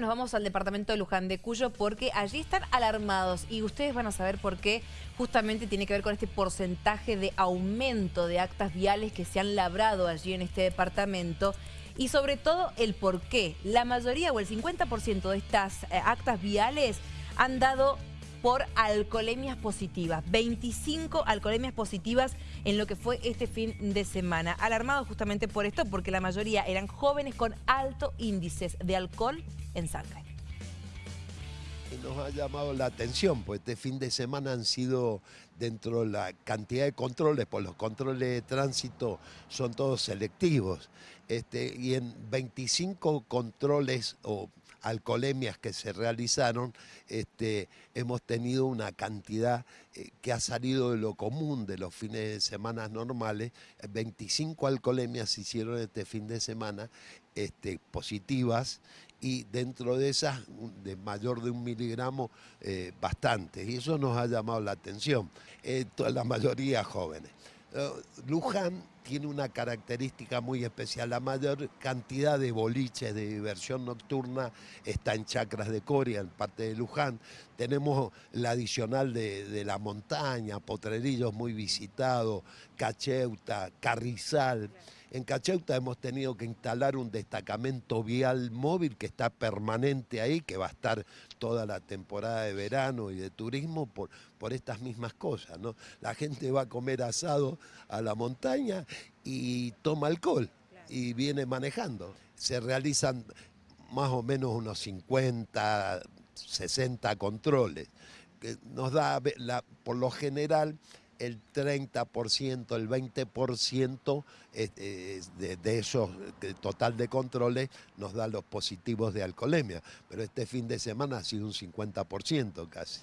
Nos vamos al departamento de Luján de Cuyo porque allí están alarmados y ustedes van a saber por qué justamente tiene que ver con este porcentaje de aumento de actas viales que se han labrado allí en este departamento y sobre todo el por qué. La mayoría o el 50% de estas eh, actas viales han dado por alcoholemias positivas. 25 alcoholemias positivas en lo que fue este fin de semana. Alarmados justamente por esto, porque la mayoría eran jóvenes con alto índices de alcohol en sangre. Nos ha llamado la atención, pues este fin de semana han sido dentro de la cantidad de controles, pues los controles de tránsito son todos selectivos. Este, y en 25 controles o alcoholemias que se realizaron, este, hemos tenido una cantidad eh, que ha salido de lo común de los fines de semana normales. 25 alcoholemias se hicieron este fin de semana este, positivas y dentro de esas, de mayor de un miligramo, eh, bastantes. Y eso nos ha llamado la atención. Eh, la mayoría jóvenes. Eh, Luján tiene una característica muy especial. La mayor cantidad de boliches de diversión nocturna está en Chacras de Coria, en parte de Luján. Tenemos la adicional de, la montaña, Potrerillos muy visitado, Cacheuta, Carrizal. En Cacheuta hemos tenido que instalar un destacamento vial móvil que está permanente ahí, que va a estar toda la temporada de verano y de turismo por, por estas mismas cosas. ¿no? La gente va a comer asado a la montaña y toma alcohol y viene manejando. Se realizan más o menos unos 50, 60 controles. Que nos da, la, por lo general, el 30%, el 20% de, de esos total de controles nos da los positivos de alcoholemia. Pero este fin de semana ha sido un 50% casi.